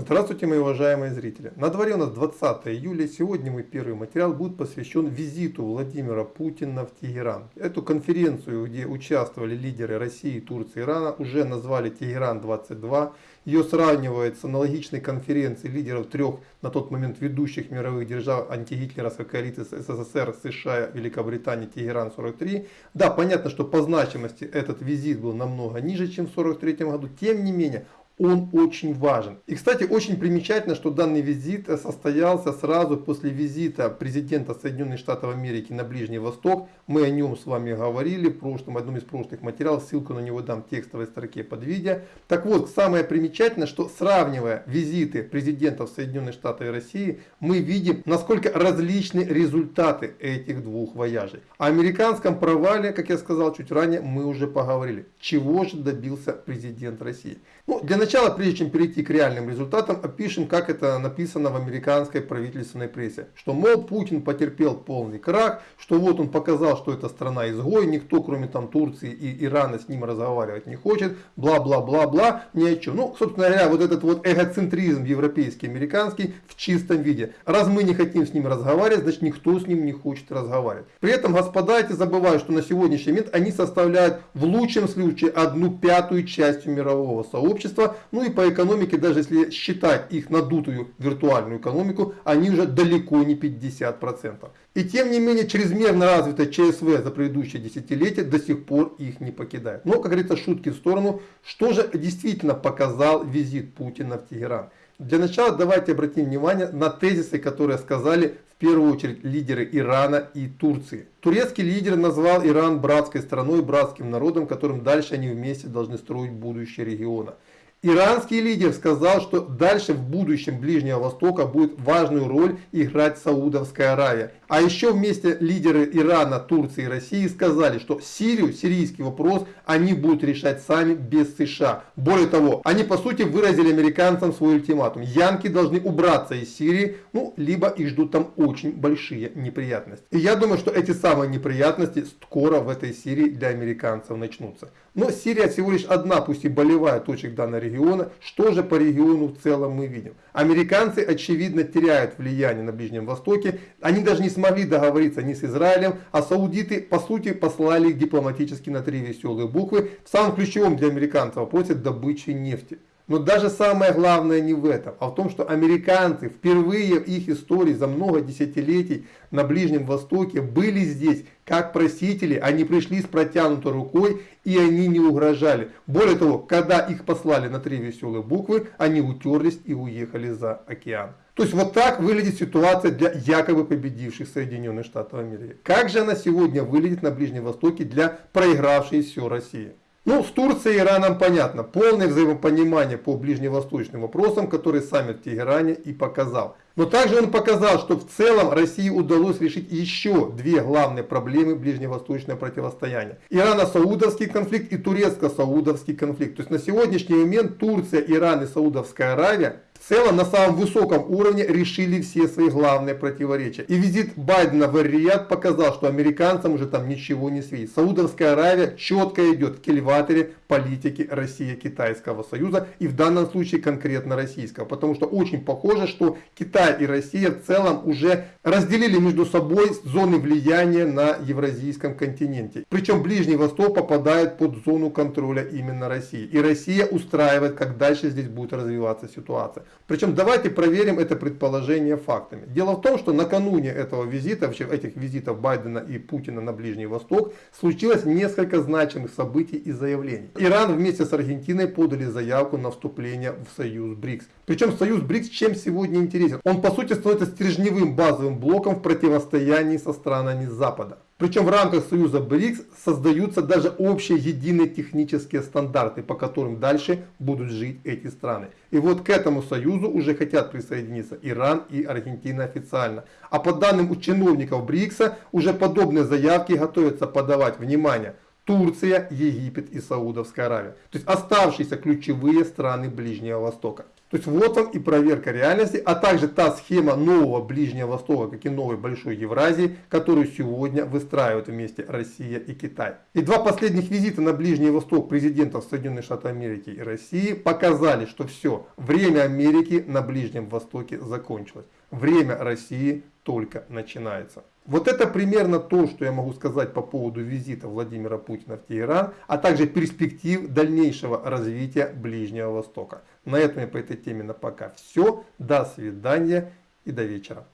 Здравствуйте, мои уважаемые зрители. На дворе у нас 20 июля. Сегодня мой первый материал будет посвящен визиту Владимира Путина в Тегеран. Эту конференцию, где участвовали лидеры России, Турции, Ирана, уже назвали Тегеран-22. Ее сравнивают с аналогичной конференцией лидеров трех на тот момент ведущих мировых держав антигитлеровской коалиции СССР, США, Великобритании, Тегеран-43. Да, понятно, что по значимости этот визит был намного ниже, чем в 1943 году. Тем не менее, он очень важен. И, кстати, очень примечательно, что данный визит состоялся сразу после визита президента Соединенных Штатов Америки на Ближний Восток. Мы о нем с вами говорили в прошлом, одном из прошлых материалов, ссылку на него дам в текстовой строке под видео. Так вот, самое примечательное, что сравнивая визиты президентов Соединенных Штатов и России, мы видим, насколько различны результаты этих двух вояжей. О американском провале, как я сказал чуть ранее, мы уже поговорили. Чего же добился президент России? Ну, для начала, прежде чем перейти к реальным результатам, опишем, как это написано в американской правительственной прессе. Что, мол, Путин потерпел полный крах, что вот он показал, что это страна изгой, никто, кроме там Турции и Ирана, с ним разговаривать не хочет, бла-бла-бла-бла, ни о чем. Ну, собственно говоря, вот этот вот эгоцентризм европейский, американский в чистом виде. Раз мы не хотим с ним разговаривать, значит никто с ним не хочет разговаривать. При этом, господа, эти забывают, что на сегодняшний момент они составляют в лучшем случае одну пятую часть мирового сообщества общества. Ну и по экономике, даже если считать их надутую виртуальную экономику, они уже далеко не 50%. И тем не менее, чрезмерно развитая ЧСВ за предыдущие десятилетия до сих пор их не покидает. Но, как говорится, шутки в сторону. Что же действительно показал визит Путина в Тегеран? Для начала давайте обратим внимание на тезисы, которые сказали в первую очередь лидеры Ирана и Турции. Турецкий лидер назвал Иран братской страной, братским народом, которым дальше они вместе должны строить будущее региона. Иранский лидер сказал, что дальше в будущем Ближнего Востока будет важную роль играть Саудовская Аравия. А еще вместе лидеры Ирана, Турции и России сказали, что Сирию, сирийский вопрос они будут решать сами без США. Более того, они по сути выразили американцам свой ультиматум. Янки должны убраться из Сирии, ну, либо их ждут там очень большие неприятности. И я думаю, что эти самые неприятности скоро в этой Сирии для американцев начнутся. Но Сирия всего лишь одна, пусть и болевая точка данной региона. Что же по региону в целом мы видим? Американцы, очевидно, теряют влияние на Ближнем Востоке. Они даже не смогли договориться ни с Израилем, а саудиты, по сути, послали их дипломатически на три веселые буквы в самом ключевом для американцев вопросе добычи нефти. Но даже самое главное не в этом, а в том, что американцы впервые в их истории за много десятилетий на Ближнем Востоке были здесь как просители, они пришли с протянутой рукой и они не угрожали. Более того, когда их послали на три веселые буквы, они утерлись и уехали за океан. То есть вот так выглядит ситуация для якобы победивших Соединенных Штатов Америки. Как же она сегодня выглядит на Ближнем Востоке для проигравшей все России? Ну, с Турцией и Ираном понятно. Полное взаимопонимание по ближневосточным вопросам, который саммит в Тегеране и показал. Но также он показал, что в целом России удалось решить еще две главные проблемы ближневосточного противостояния. Ирано-саудовский конфликт и турецко-саудовский конфликт. То есть на сегодняшний момент Турция, Иран и Саудовская Аравия в целом на самом высоком уровне решили все свои главные противоречия. И визит Байдена в Риад показал, что американцам уже там ничего не светит. Саудовская Аравия четко идет в кельваторе политики Россия-Китайского союза и в данном случае конкретно российского. Потому что очень похоже, что Китай и Россия в целом уже разделили между собой зоны влияния на евразийском континенте. Причем Ближний Восток попадает под зону контроля именно России. И Россия устраивает, как дальше здесь будет развиваться ситуация. Причем давайте проверим это предположение фактами. Дело в том, что накануне этого визита, вообще этих визитов Байдена и Путина на Ближний Восток, случилось несколько значимых событий и заявлений. Иран вместе с Аргентиной подали заявку на вступление в союз БРИКС. Причем союз БРИКС чем сегодня интересен? Он по сути становится стержневым базовым блоком в противостоянии со странами Запада. Причем в рамках союза БРИКС создаются даже общие единые технические стандарты, по которым дальше будут жить эти страны. И вот к этому союзу уже хотят присоединиться Иран и Аргентина официально. А по данным чиновников БРИКСа, уже подобные заявки готовятся подавать, внимание, Турция, Египет и Саудовская Аравия. То есть оставшиеся ключевые страны Ближнего Востока. То есть вот вам и проверка реальности, а также та схема нового Ближнего Востока, как и новой Большой Евразии, которую сегодня выстраивают вместе Россия и Китай. И два последних визита на Ближний Восток президентов Соединенных Штатов Америки и России показали, что все, время Америки на Ближнем Востоке закончилось. Время России только начинается. Вот это примерно то, что я могу сказать по поводу визита Владимира Путина в Тегеран, а также перспектив дальнейшего развития Ближнего Востока. На этом я по этой теме на пока все. До свидания и до вечера.